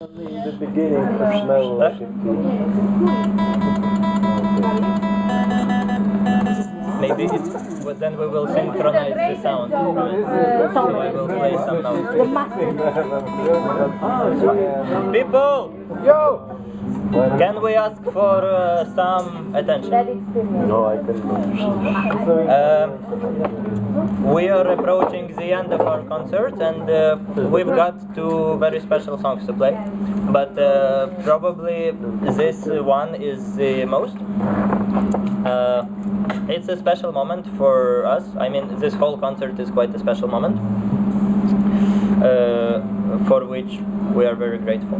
The beginning to smell it. Maybe it's, but then we will synchronize the sound. right? So I will play some notes. People! Yo! Can we ask for uh, some attention? No, I cannot. Um, we are approaching the end of our concert and uh, we've got two very special songs to play. But uh, probably this one is the most. Uh, it's a special moment for us. I mean, this whole concert is quite a special moment. Uh, for which we are very grateful.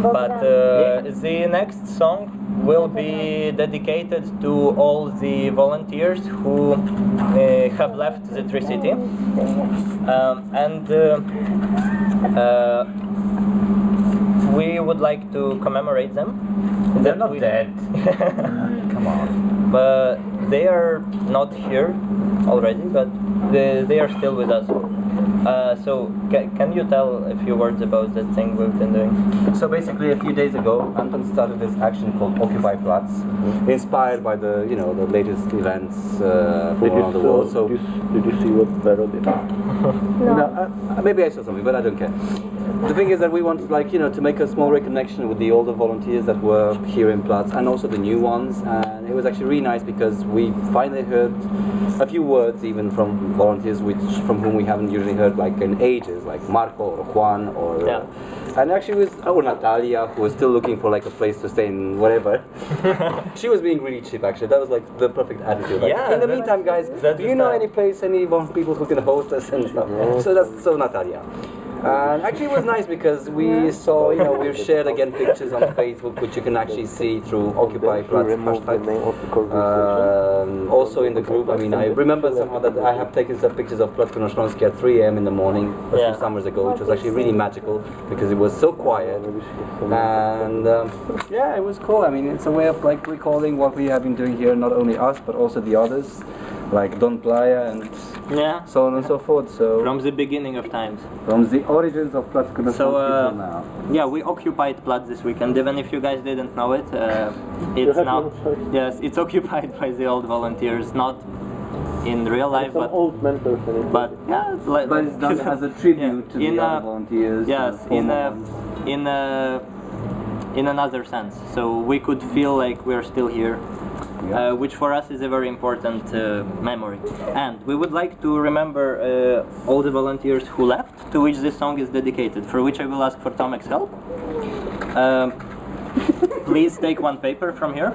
But uh, the next song will be dedicated to all the volunteers who uh, have left the Tri-City. Um, and uh, uh, we would like to commemorate them. They're not we- dead. Come on. but they are not here already, but they, they are still with us. Uh, so, ca- can you tell a few words about the thing we've been doing? So basically, a few days ago, Anton started this action called Occupy Platz, inspired by the you know the latest events uh, Did around the world. So did, you, did you see what Vero did? No, uh, maybe I saw something, but I don't care. The thing is that we wanted, like, you know, to make a small reconnection with the older volunteers that were here in Platz and also the new ones. And it was actually really nice because we finally heard a few words even from volunteers which from whom we haven't usually heard like in ages, like Marco or Juan or. Yeah. and actually, it was oh Natalia who was still looking for like a place to stay in whatever. she was being really cheap actually. That was like the perfect attitude. Like, Yeah, In the meantime, guys, do you know style. any place, any people who can host us and stuff? So that's so Natalia. And actually, it was nice because we saw, you know, we shared again pictures on Facebook, which you can actually see through Occupy To Platz hashtag. name of the conversation. Um, also in the group, I mean, I remember somehow that I have taken some pictures of Platz Konoshonsky at 3 a.m. in the morning a Yeah. few summers ago, which was actually really magical because it was so quiet. And um, yeah, it was cool. I mean, it's a way of like recalling what we have been doing here, not only us, but also the others, like Don Playa and Yeah. so on and so forth. So From the beginning of times. from the origins of Platz Konoshonsky So, uh, now. Yeah, we occupied Platz this weekend. Even if you guys didn't know it, uh, it's have now yes, it's occupied by the old volunteers, not in real life, Some but old mentors in but yeah, it's like, But it's done as a tribute Yeah, to the in other a- volunteers. yes, in a, in a, in another sense. So we could feel like we're still here. Yeah. Uh, which for us is a very important uh, memory. And we would like to remember uh, all the volunteers who left, to which this song is dedicated, for which I will ask for Tomek's help. Um, please take one paper from here.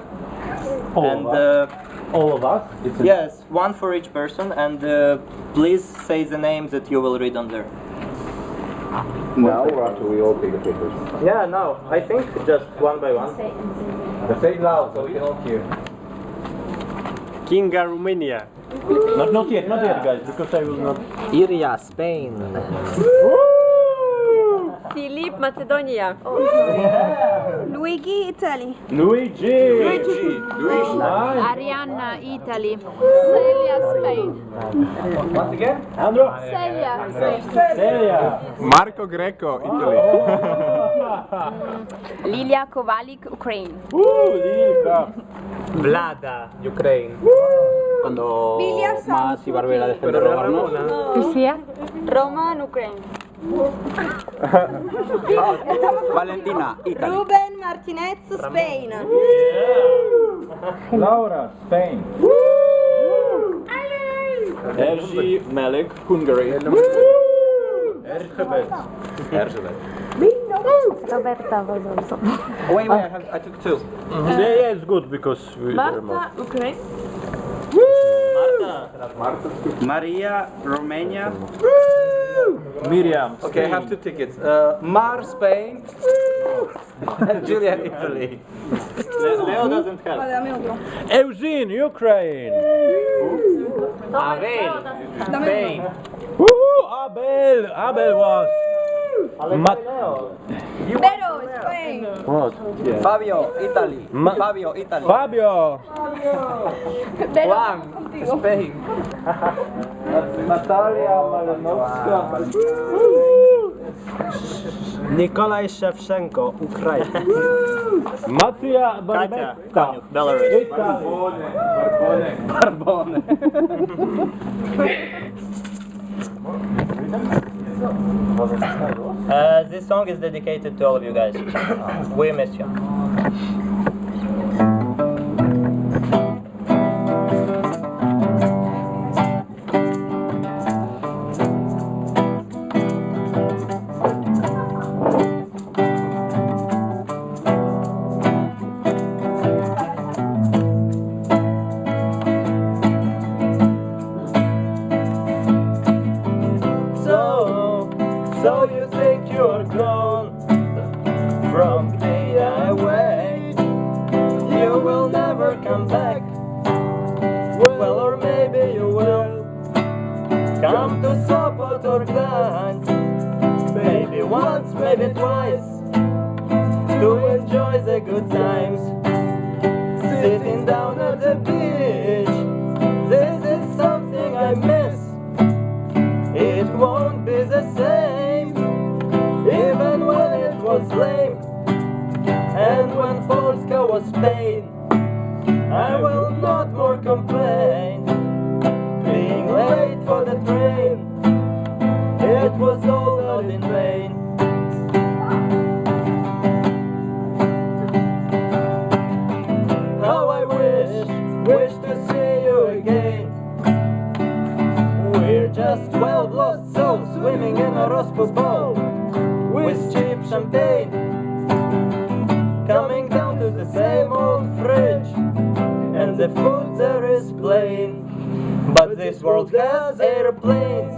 and uh, All of us? It's yes, one for each person, and uh, please say the name that you will read on there. now or after we all take the papers? Yeah, no, I think just one by one. Say it loud so we can all hear. Kinga, Romania. Not, not yet, not yet, guys, because I will not. Iria, Spain. Macedonia. Luigi, Italy. Luigi! Luigi! Arianna, Italy. Celia, Spain. Once again? Andro! Celia, Celia! Marco Greco, Italy. Lilia Kovalik, Ukraine. Uh, Lilka! Vlada, Ukraine. Cuando Lilia más iba a volver a defender robarnos. Lucia? Roman, Ukraine. Valentina, Italy. Ruben Martinez, Spain. Laura, Spain. Erzsi Melek, Hungary. Erzsébet. Erzsébet. Roberta Valdoso. Oh, wait, wait, I, have, I took two. Mm-hmm. Yeah, yeah, it's good because we are Marta, Ukraine. Maria, Romania. Miriam. Okay, I have two tickets. Uh, Mar, Spain. and Julia, Italy. Leo doesn't help. Eugene, Ukraine. Abel, Spain. Woo! Abel! Abel was. Mat- Vero, Spain. what? Fabio, Italy. Ma- Fabio, Italy. Fabio! Vero, Spain. Natalia Malinowska. Nikolai Shevchenko, Ukraina. Mattia Katja, Barbetta. Belarus. Italy. Barbone. Uh, this song is dedicated to all of you guys. we miss you. Come back. Well, or maybe you will come to Sopot or Gdansk. Maybe once, maybe twice, to enjoy the good times. Sitting down at the beach, this is something I miss. It won't be the same, even when it was lame. And when Polska was Spain, I will not more complain. Being late for the train, it was all not in vain. How I wish, wish this world has airplanes,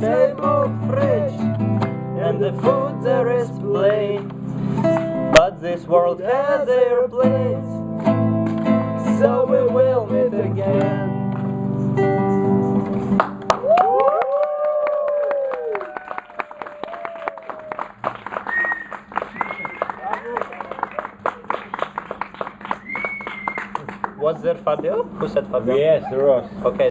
down to the same old fridge, and the food there is plain. But this world has airplanes, so we will meet again. Was there Fabio? Who said Fabio? Yes, Ross. Okay.